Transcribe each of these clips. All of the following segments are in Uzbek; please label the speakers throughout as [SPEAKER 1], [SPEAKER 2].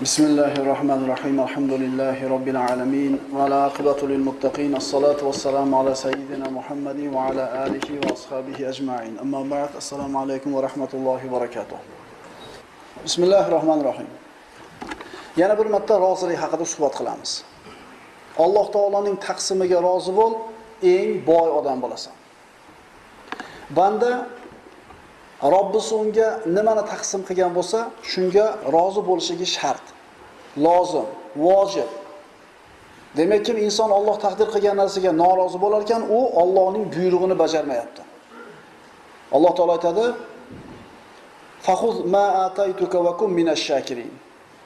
[SPEAKER 1] بسم الله الرحمن الرحيم الحمد لله رب العالمين والعاقبة للمتقين الصلاة والسلام على سيدنا محمد وعلى آله وأصحابه أجمعين أما بعد السلام عليكم ورحمة الله وبركاته بسم الله الرحمن الرحيم yana bir marta rozilik haqida suhbat qilamiz alloh taoloning taqsimiga rozi bo'l eng boy odam bo'lasan banda Robbisi unga nimani taqsim qilgan bo'lsa, shunga rozi bo'lishligi shart, lozim, vojib. Demak, kim inson Alloh taqdir qilgan narsaga norozi bo'lar ekan, u Allohning buyrug'ini bajarmayapti. Alloh taolay aytadi: "Fahuz ma ataytuka va kum minash shakirin."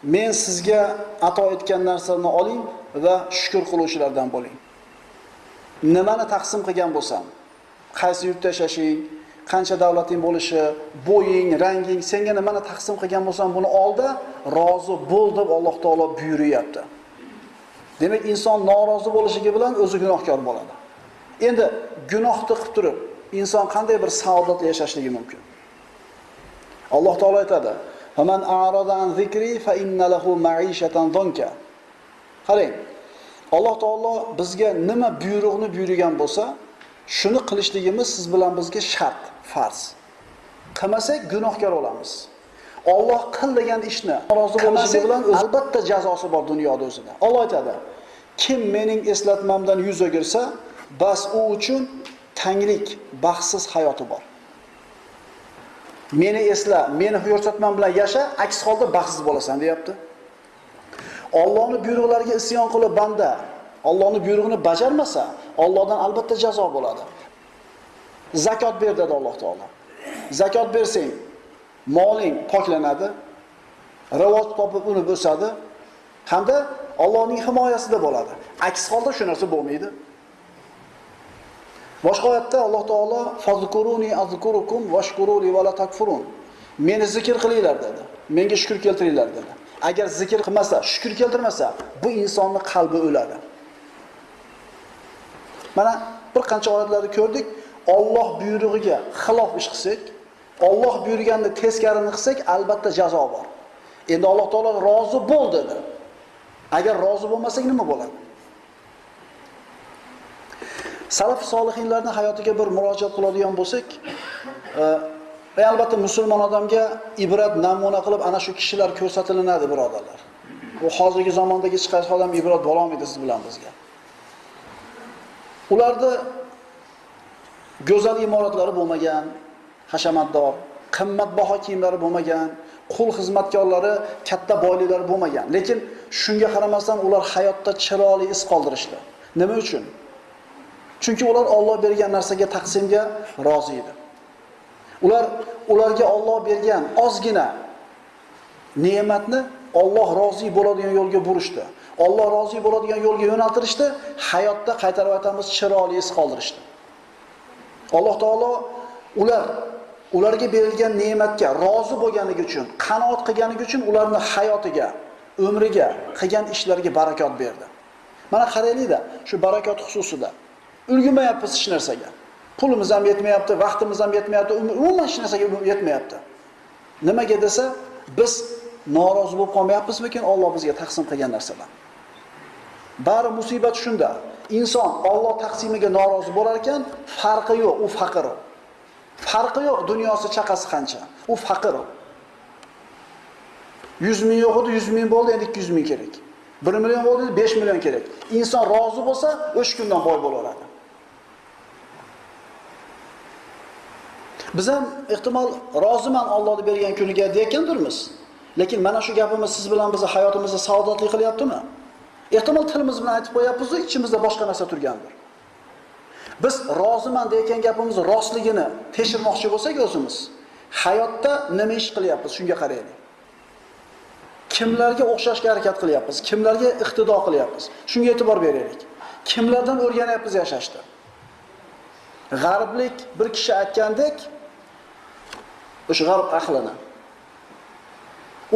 [SPEAKER 1] Men sizga ato etgan narsani oling va shukr qiluvchilardan bo'ling. Nimani taqsim qilgan bo'lsam, qaysi yurtda yashashing, qancha davlating bo'lishi, bo'ying, ranging, senga nimani taqsim qilgan bo'lsam, buni olda, rozi bo'l deb Alloh taolo buyuryapti. Demak, inson norozi bo'lishligi bilan o'zi gunohkor bo'ladi. Endi gunohni qilib turib, inson qanday bir saodatli yashashligi mumkin? Alloh taolo aytadi: "Faman a'rada zikri fa inna lahu ma'ishatan dunka." Qarang, Alloh taolo bizga nima buyruqni buyurgan bo'lsa, shuni qilishligimiz siz bilan bizga shart, farz. Qilmasak gunohkor bo'lamiz. Alloh qil degan ishni rozi bo'lishi bilan albatta jazosi bor dunyoda o'zida. Alloh aytadi: Kim mening eslatmamdan yuz o'girsa, bas u uchun tanglik, baxtsiz hayoti bor. Meni esla, meni ko'rsatmam bilan yasha, aks holda baxtsiz bo'lasan, deyapti. Allohning buyruqlariga isyon qilib banda Allohning buyrug'ini bajarmasa, Allohdan albatta jazo bo'ladi. Zakot ber dedi Alloh taolo. Zakot bersang, moling poklanadi, rivoj topib uni o'sadi hamda Allohning himoyasida bo'ladi. Aks holda shu narsa bo'lmaydi. Boshqa oyatda Alloh taolo fazkuruni azkurukum washkuruli va la takfurun. Meni zikr qilinglar dedi. Menga shukr keltiringlar dedi. Agar zikr qilmasa, shukr keltirmasa, bu insonning qalbi o'ladi. Mana bir qancha holatlarni ko'rdik, Alloh buyrug'iga xilof ish qilsak, Alloh buyurganini teskarini qilsak, albatta jazo bor. Endi Alloh taolo rozi bo'l dedi. Agar rozi bo'lmasak nima bo'ladi? Salaf solihinlarning hayotiga bir murojaat qiladigan bo'lsak, va albatta musulmon odamga ibrat namuna qilib ana shu kishilar ko'rsatilinadi, birodarlar. Bu hozirgi zamondagi hech qaysi odam ibrat bo'la olmaydi siz bilan bizga. Ularda go'zal imoratlari bo'lmagan, hashamatdor, qimmatbaho kiyimlari bo'lmagan, qul xizmatkorlari, katta boyliklari bo'lmagan. Lekin shunga qaramasdan ular hayotda chiroyli iz qoldirishdi. Nima uchun? Chunki ular Alloh bergan narsaga taqsimga rozi edi. Ular ularga Alloh bergan ozgina ne'matni Alloh rozi bo'ladigan yo'lga burishdi. Alloh rozi bo'ladigan yo'lga yo'naltirishdi, hayotda qaytarib aytamiz, chiroyli iz qoldirishdi. Alloh taolo ular ularga berilgan ne'matga rozi bo'lganligi uchun, qanoat qilganligi uchun ularning hayotiga, umriga, qilgan ishlariga barakot berdi. Mana qaraylik-da, shu barakot xususida ulgumayapmiz hech narsaga. Pulimiz ham yetmayapti, vaqtimiz ham yetmayapti, um-, umuman hech narsaga um-, yetmayapti. Nimaga desa, biz norozi bo'lib qolmayapmizmikin Alloh bizga taqsim qilgan narsalarga? Bari musibat shunda. Inson Alloh taqsimiga norozi bo'lar ekan, farqi yo'q, u faqir. Farqi yo'q, dunyosi chaqasi qancha. U faqir. 100 ming yo'q edi, 100 ming bo'ldi, endi 200 ming kerak. 1 million bo'ldi, 5 million kerak. Inson rozi bo'lsa, o'sha kundan boy bo'laveradi. Biz ham ehtimol roziman Alloh bergan kuniga deyotgandirmiz. Lekin mana shu gapimiz siz bilan bizni hayotimizni saodatli qilyaptimi? Ehtimol tilimiz bilan aytib qo'yapmiz, ichimizda boshqa narsa turgandir. Biz roziman degan gapimiz rostligini tekshirmoqchi bo'lsak o'zimiz, hayotda nima ish qilyapmiz, shunga qaraylik. Kimlarga o'xshashga harakat qilyapmiz, kimlarga iqtido qilyapmiz, shunga e'tibor beraylik. Kimlardan o'rganyapmiz yashashni? G'arblik bir kishi aytgandek, o'sha g'arb ahlini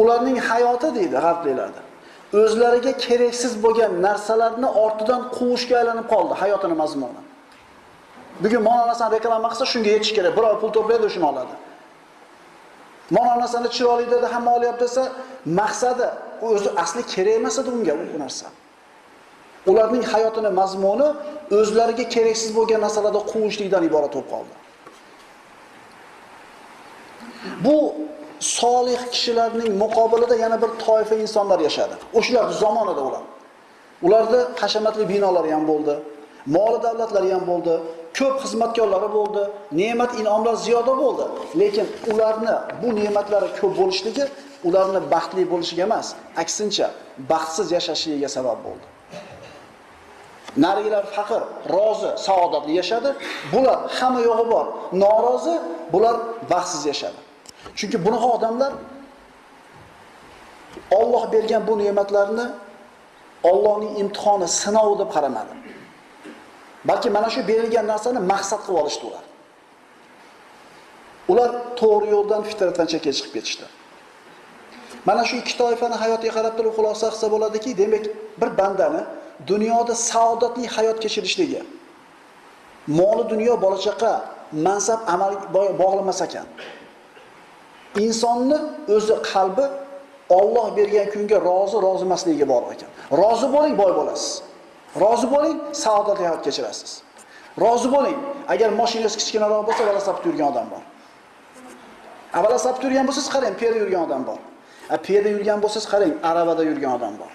[SPEAKER 1] ularning hayoti deydi g'arbliklarda o'zlariga keraksiz bo'lgan narsalarni ortidan quvishga aylanib qoldi hayotini mazmuni. Bugun mana reklama qilsa shunga yetish kerak. Biror pul to'playdi, shuni oladi. Mana chiroyli dedi, hamma olyapti desa, maqsadi o'zi asli kerak emas edi unga u narsa. Ularning hayotini mazmuni o'zlariga keraksiz bo'lgan narsalarda quvishlikdan iborat bo'lib qoldi. Bu solih kishilarning muqobilida yana bir toifa insonlar yashadi. O'shalar zamonida ular. Ularda hashamatli binolari ham bo'ldi, moli davlatlari ham bo'ldi, ko'p xizmatkorlari bo'ldi, ne'mat in'omlar ziyoda bo'ldi. Lekin ularni bu ne'matlari ko'p bo'lishligi ularni baxtli bo'lishiga emas, aksincha baxtsiz yashashligiga sabab bo'ldi. Narigilar faqir, rozi, saodatli yashadi. Bular hamma yo'g'i bor, norozi, bular baxtsiz yashadi. Chunki bunaqa odamlar Alloh bergan bu ne'matlarni Allohning imtihoni, sinovi deb qaramadi. Balki mana shu berilgan narsani maqsad qilib olishdi ular. Ular to'g'ri yo'ldan fitratdan chekka chiqib ketishdi. Mana shu ikki toifani hayotiga qarab turib xulosa qilsa bo'ladiki, demak, bir bandani dunyoda saodatli hayot kechirishligi, moli dunyo, bola chaqa, mansab, amal bog'lamas ekan. Insonni o'zi qalbi Alloh bergan kunga rozi, rozi emasligiga bog'liq ekan. Rozi bo'ling, boy bo'lasiz. Rozi bo'ling, saodatli hayot kechirasiz. Rozi bo'ling, agar mashinangiz kichkinaroq bo'lsa, vala sapib yurgan odam bor. Avvala sapib yurgan bo'lsangiz, qarang, piyoda yurgan odam bor. A piyoda yurgan bo'lsangiz, qarang, arabada yurgan odam bor.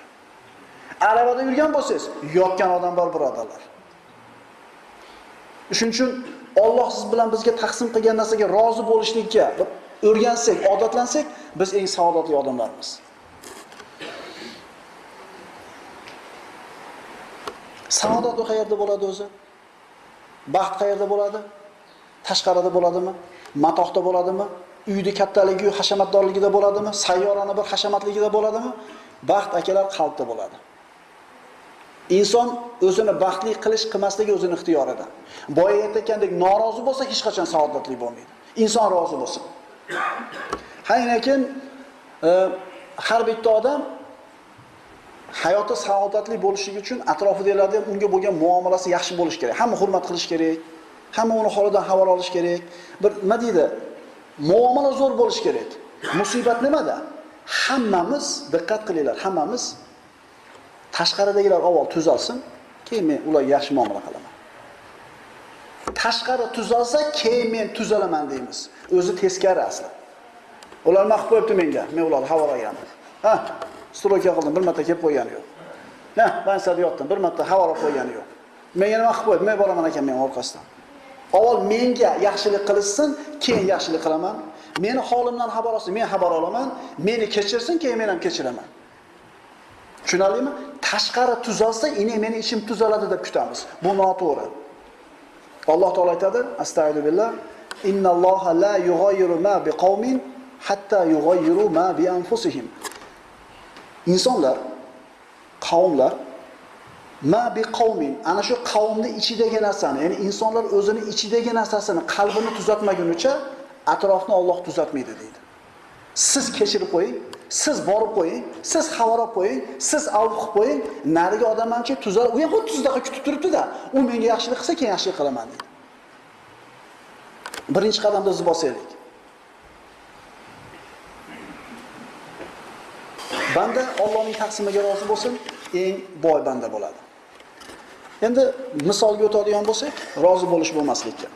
[SPEAKER 1] Arabada yurgan bo'lsangiz, yotgan odam bor, birodarlar. Shuning uchun Alloh siz bilan bizga taqsim qilgan narsaga rozi bo'lishlikka o'rgansak, odatlansak, biz eng saodatli odamlarmiz. Saodat qayerda bo'ladi o'zi? Baxt qayerda bo'ladi? Tashqarida bo'ladimi? Matoqda bo'ladimi? Uyda kattaligi, hashamatdorligida bo'ladimi? Sayyorani bir hashamatligida bo'ladimi? Baxt akalar qalbda bo'ladi. Inson o'zini baxtli qilish qilmasligi o'zining ixtiyorida. Boya aytgandek, norozi bo'lsa hech qachon saodatli bo'lmaydi. Inson rozi bo'lsin. Haynakin e, har bitta odam hayoti saodatli bo'lishi uchun atrofidagilarda ham unga bo'lgan muomalasi yaxshi bo'lishi kerak. Hamma hurmat qilish kerak. Hamma uni holidan xabar olish kerak. Bir nima deydi? Muomala zo'r bo'lishi kerak. Musibat nimada? Hammamiz diqqat qilinglar, hammamiz tashqaridagilar avval tuzalsin, keyin men ularga yaxshi muomala qilaman. Tashqari tuzalsa, keyin men tuzalaman deymiz. O'zi teskari asli. Ular maqib qo'yibdi menga, men ularni havola. Ha, stroka qildim, bir marta kelib qo'ygani yo'q. Ha, bansada yotdim, bir marta havola qo'ygani yo'q. Menga nima qilib qo'ydi? Men boraman ekan men orqasidan. Avval menga yaxshilik qilishsin, keyin yaxshilik qilaman. Meni holimdan xabar olsin, men xabar olaman. Meni kechirsin, keyin men ham kechiraman. Tushunarlimi? Tashqari tuzalsa, ine meni ichim tuzaladi deb kutamiz. Bu noto'g'ri. Alloh taolo aytadi, astagfirullah, innalloha la yughayyiru ma biqaumin hatta yughayyiru ma bi anfusihim. Insonlar, qavmlar ma bi qavmin ana shu qavmni ichidagi narsani, ya'ni insonlar o'zini ichidagi narsasini, qalbini tuzatmagunicha atrofni Alloh tuzatmaydi deydi. Siz kechirib qo'ying, siz borib qo'ying, siz xabar olib qo'ying, siz avf qilib qo'ying, narigi odam tuzar, u ham xuddi sizdaqa kutib turibdi-da, u menga yaxshilik qilsa, keyin yaxshilik qilaman deydi. Birinchi qadamda o'zi bosaylik. Banda Allohning taqsimiga rozi bo'lsin, eng boy banda bo'ladi. Endi misolga o'tadigan bo'lsak, rozi bo'lish bo'lmaslikka.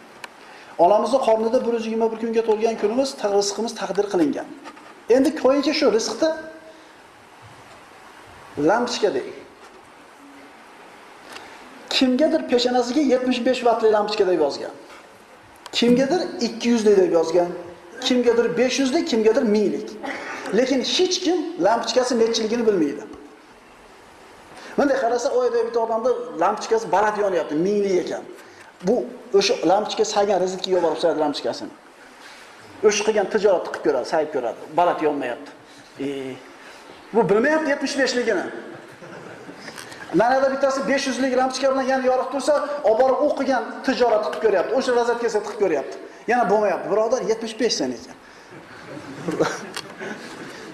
[SPEAKER 1] Onamizning qornida 121 kunga to'lgan kunimiz, rizqimiz taqdir qilingan. Endi ko'yincha shu rizqda lampochka deng. Kimgadir peshanasiga 75 vattli lampochka deb yozgan. Kimgadir 200 lik deb yozgan, kimgadir 500 lik, kimgadir 1000 lik. Lekin hech kim lampochkasi nechiligini bilmaydi. bunday qarasa, oyda bitta odamda lampochkasi baland yonyapti, 1000 lik ekan. Bu o'sha lampochka saygan rizqiga yuborib saydi lampochkasini. O'sha qilgan tijorat qilib ko'radi, sayib ko'radi. Balat yonmayapti. E, bu bilmayapti 75 beshligini Manada bittasi 500 lik lampochka bilan yana yoriq tursa, olib borib o'qigan tijorat qilib ko'ryapti. O'sha razatkaga qilib ko'ryapti. Yana bo'lmayapti. Birodar 75 sen ekan.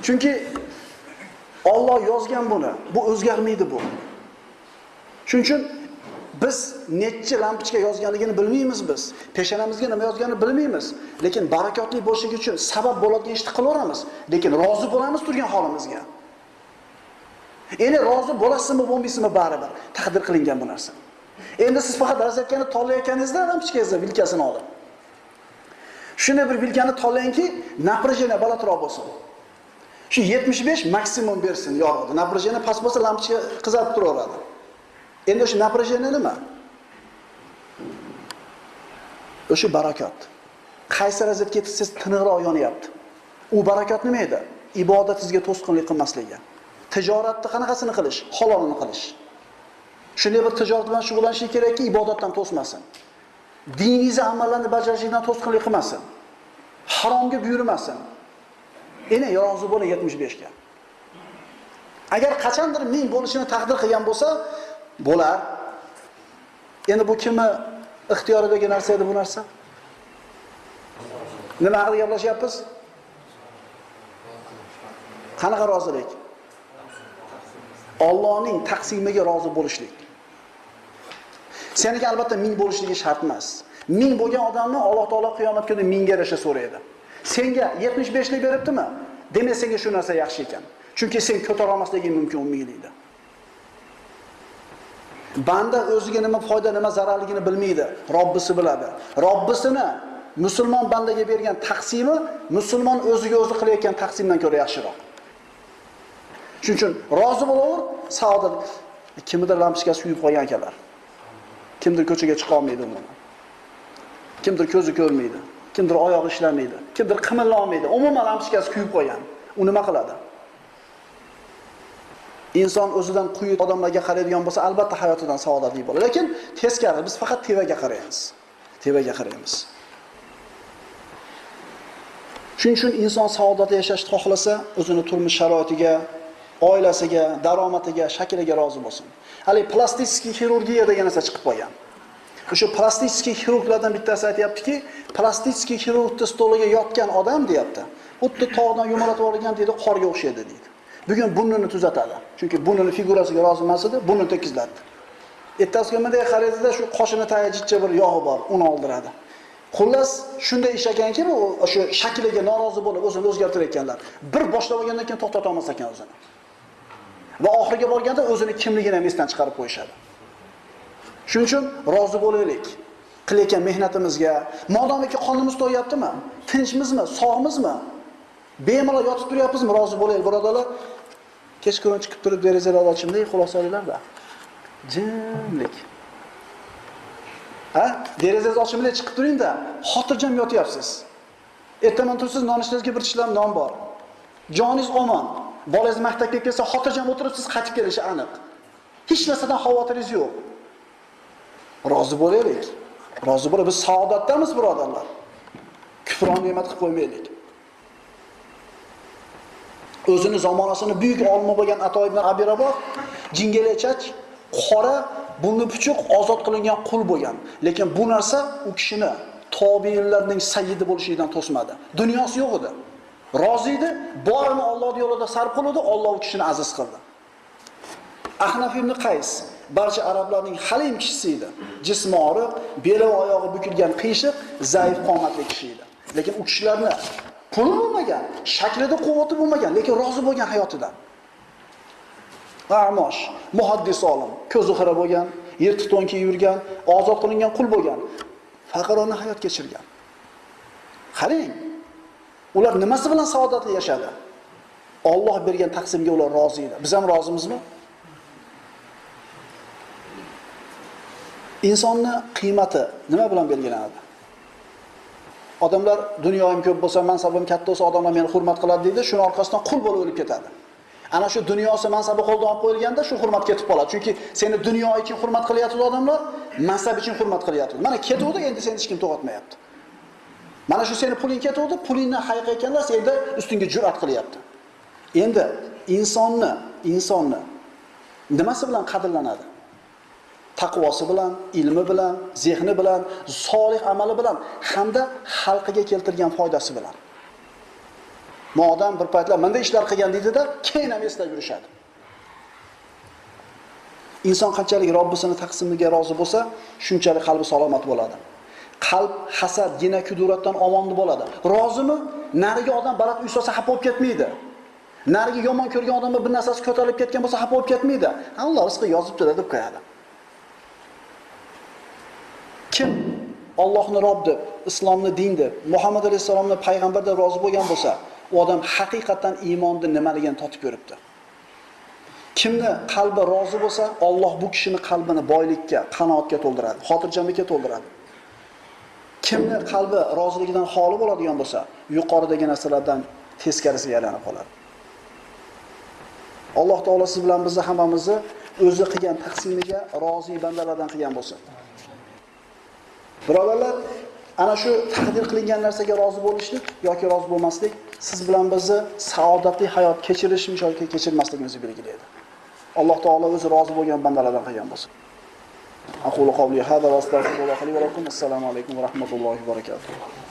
[SPEAKER 1] Chunki Alloh yozgan buni. Bu o'zgarmaydi bu. Shuning uchun Biz nechchi lampochka yozganligini bilmaymiz biz. Peshonamizga nima yozganini bilmaymiz. Lekin barakotli bo'lishi uchun sabab bo'ladigan ishni qilaveramiz. Lekin rozi bo'lamiz turgan holimizga. Endi rozi bo'lasizmi, bo'lmaysizmi baribir. Taqdir qilingan bu narsa. Endi siz faqat razyatkani tolayotganingizda lampochkangizni vilkasini oling. Shunday bir vilkani tolayki, напряжение balandroq bo'lsin. Shu 75 maksimum bersin yorug'i. Напряжение past bo'lsa lampochka qizarib turaveradi. Endi o'sha напряжение nima? O'sha barakot. Qaysi raziyatga siz tiniqroq yonyapti? U barakot nima edi? Ibodatingizga to'sqinlik qilmasligi. Tijoratni qanaqasini qilish? Halolini qilish. Shunday bir tijorat bilan shug'ullanishlik kerakki, ibodatdan to'smasin. diningizni amallarni bajarishlikdan to'sqinlik qilmasin. Haromga buyurmasin. Endi rozi bo'ling 75 ga. Agar qachondir ming bo'lishini taqdir qilgan bo'lsa, bo'lar. Endi bu kimni ixtiyoridagi narsa edi bu narsa? Nima haqida gaplashyapmiz? Qanaqa rozilik? Allohning taqsimiga rozi bo'lishlik. Seniki albatta ming bo'lishligi shart emas. Ming bo'lgan odamni Alloh taolo qiyomat kunida mingga yarasha so'raydi. Senga 75 lik beribdimi? Demak, senga shu narsa yaxshi ekan. Chunki sen ko'tara olmasliging mumkin 10. Banda o'ziga nima foyda, nima zararligini bilmaydi. Robbisi biladi. Robbisini musulmon bandaga bergan taqsimi musulmon o'ziga o'zi qilayotgan taqsimdan ko'ra yaxshiroq. Shuning uchun rozi bo'laver, saodat kimnidir lampochkasi kuyib qolgan ekanlar. Kimdir ko'chaga chiqa olmaydi umuman. Kimdir ko'zi ko'rmaydi, kimdir oyog'i ishlamaydi, kimdir qimilla olmaydi. Umuman lampochkasi kuyib qolgan. U nima qiladi? Inson o'zidan quyi odamlarga qaraydigan bo'lsa, albatta hayotidan saodatli bo'ladi. Lekin teskari biz faqat tevaga qaraymiz. Tevaga qaraymiz. Shuning uchun inson saodatli yashashni xohlasa, o'zini turmush sharoitiga, oilasiga, daromadiga, shakliga rozi bo'lsin. Hali plastik xirurgiya degan narsa chiqib qolgan. O'sha plastik xirurglardan bittasi aytayaptiki, plastik xirurgni stoliga yotgan odam deyapti. Xuddi tog'dan yumalatib yuborgan deydi, qorga o'xshaydi deydi. Bugun burnini tuzatadi. Chunki burnini figurasiga rozi emas edi, burnini tekizlatdi. Ertasiga bunday qaraydida shu qoshini tayajitcha bir yog'i bor, uni oldiradi. Xullas, shunday ish ekanki, bu o'sha shakliga norozi bo'lib o'zini o'zgartirayotganlar. Bir boshlab olgandan keyin to'xtata olmas ekan o'zini. Va oxiriga borganda o'zini kimligini ham esdan chiqarib qo'yishadi. Shuning uchun rozi bo'laylik. Qilayotgan mehnatimizga, modomiki qonimiz to'yaptimi? Tinchmizmi? Sog'mizmi? Bemalol yotib turyapmizmi? Rozi bo'laylik, birodarlar. Kechqurun chiqib turib derazalarni ochimda xulosa olinglarda. Jimlik. Ha? Derazangizni ochimda chiqib turingda, xotirjam yotyapsiz. Ertaman tursiz, nonishingizga bir tishlam non bor. Joningiz omon. Bolangiz maktabga kelsa, xotirjam o'tiribsiz, qaytib kelishi aniq. Hech narsadan xavotiringiz yo'q. Rozi bo'laylik. Rozi bo'lib biz saodatdamiz, birodarlar. Kufron ne'mat qilib qo'ymaylik. O'zini zamonasini buyuk olma bo'lgan Ato ibn Abi Raboh jingalachach, qora, bunni puchuq ozod qilingan qul bo'lgan. Lekin bu narsa u kishini tobiinlarning sayyidi bo'lishidan to'smadi. Dunyosi yo'q edi. Rozi edi, borini Alloh yo'lida sarf qildi, Alloh u kishini aziz qildi. Ahnaf ibn Qays barcha arablarning halim kishisi edi. Jismi og'riq, beli va oyog'i bukilgan qiyshiq, zaif qomatli kishi edi. Lekin u kishilarni puli bo'lmagan, shaklida quvvati bo'lmagan, lekin rozi bo'lgan hayotidan. Amosh, muhaddis olim, ko'zi xira bo'lgan, yirtiq to'n kiyib yurgan, ozod qilingan qul bo'lgan, faqirona hayot kechirgan. Qarang, ular nimasi bilan saodatli yashadi? Alloh bergan taqsimga ular rozi edi. Biz ham rozimizmi? Insonni qiymati nima bilan belgilanadi? Odamlar dunyoyim ko'p bo'lsa, mansabim katta bo'lsa, odamlar meni hurmat qiladi deydi, shuni orqasidan qul bo'lib o'lib ketadi. Ana shu dunyosi mansabi qo'ldan olib qo'yilganda shu hurmat ketib qoladi. Chunki seni dunyo uchun hurmat qilyapti odamlar, mansab uchun hurmat qilyapti. Mana ketuvdi, endi seni hech kim to'g'atmayapti. Mana shu seni puling ketuvdi, pulingni haqiqatlar senda ustingga jur'at qilyapti. Endi insonni, insonni nimasi bilan qadrlanadi? Taqvosi bilan, ilmi bilan, zehni bilan, solih amali bilan hamda xalqiga keltirgan foydasi bilan. Modam bir paytlar bunday ishlar qilgan deydida, keyin ham eslab yurishadi. Inson qanchalik Robbisini taqsimiga rozi bo'lsa, shunchalik qalbi salomat bo'ladi. Qalb hasad, gina kuduratdan omon bo'ladi. Rozimi? Nariga odam baland uy solsa xafa bo'lib ketmaydi. narigi yomon ko'rgan odamni bir narsasi ko'tarilib ketgan bo'lsa xafa bo'lib ketmaydi. Alloh rizqi yozibdi deb qo'yadi. Kim Allohni Rob deb, islomni din deb, Muhammad alayhisolamni payg'ambar deb rozi bo'lgan bo'lsa, u odam haqiqatan iymonni nimaligini totib ko'ribdi. Kimni qalbi rozi bo'lsa, Alloh bu kishini qalbini boylikka, qanoatga to'ldiradi, xotirjamlikka to'ldiradi. Kimni qalbi roziligidan xoli bo'ladigan bo'lsa, yuqoridagi narsalardan teskarisiga aylanib qoladi. Alloh taolo siz bilan bizni hammamizni o'zi qilgan taqsimiga rozi bandalardan qilgan bo'lsin. Birodarlar, ana shu taqdir qilingan narsaga rozi bo'lishlik yoki rozi bo'lmaslik siz bilan bizni saodatli hayot kechirishimiz yoki kechirmasligimizni belgilaydi. Alloh taolo o'zi rozi bo'lgan bandalardan qilgan bo'lsin. Aqulu qawli hada va astagfirulloh li va lakum. Assalomu alaykum va rahmatullohi va barakatuh.